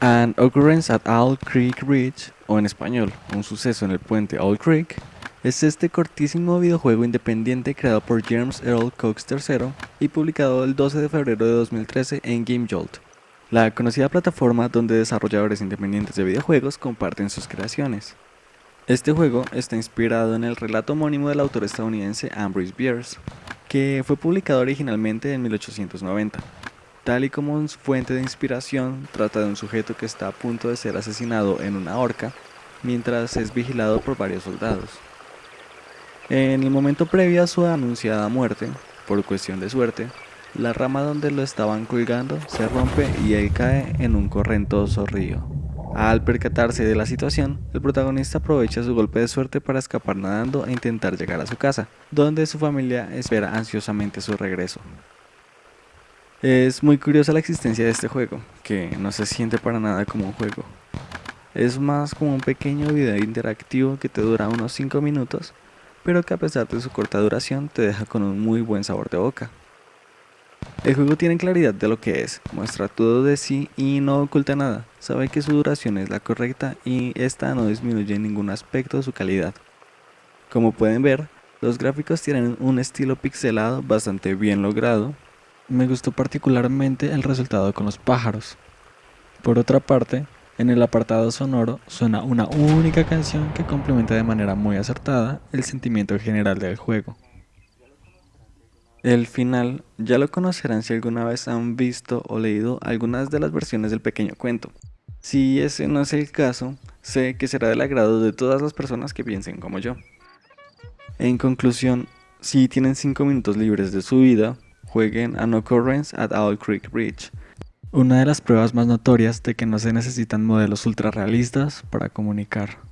An Occurrence at Owl Creek Ridge, o en español, un suceso en el puente Owl Creek, es este cortísimo videojuego independiente creado por James Earl Cox III y publicado el 12 de febrero de 2013 en GameJolt, la conocida plataforma donde desarrolladores independientes de videojuegos comparten sus creaciones. Este juego está inspirado en el relato homónimo del autor estadounidense Ambrose Bierce, que fue publicado originalmente en 1890. Tal y como fuente de inspiración, trata de un sujeto que está a punto de ser asesinado en una horca mientras es vigilado por varios soldados. En el momento previo a su anunciada muerte, por cuestión de suerte, la rama donde lo estaban colgando se rompe y él cae en un correntoso río. Al percatarse de la situación, el protagonista aprovecha su golpe de suerte para escapar nadando e intentar llegar a su casa, donde su familia espera ansiosamente su regreso. Es muy curiosa la existencia de este juego, que no se siente para nada como un juego. Es más como un pequeño video interactivo que te dura unos 5 minutos, pero que a pesar de su corta duración te deja con un muy buen sabor de boca. El juego tiene claridad de lo que es, muestra todo de sí y no oculta nada, sabe que su duración es la correcta y esta no disminuye en ningún aspecto su calidad. Como pueden ver, los gráficos tienen un estilo pixelado bastante bien logrado, me gustó particularmente el resultado con los pájaros. Por otra parte, en el apartado sonoro suena una única canción que complementa de manera muy acertada el sentimiento general del juego. El final ya lo conocerán si alguna vez han visto o leído algunas de las versiones del pequeño cuento. Si ese no es el caso, sé que será del agrado de todas las personas que piensen como yo. En conclusión, si tienen 5 minutos libres de su vida, jueguen An Occurrence at Owl Creek Bridge, una de las pruebas más notorias de que no se necesitan modelos ultra realistas para comunicar.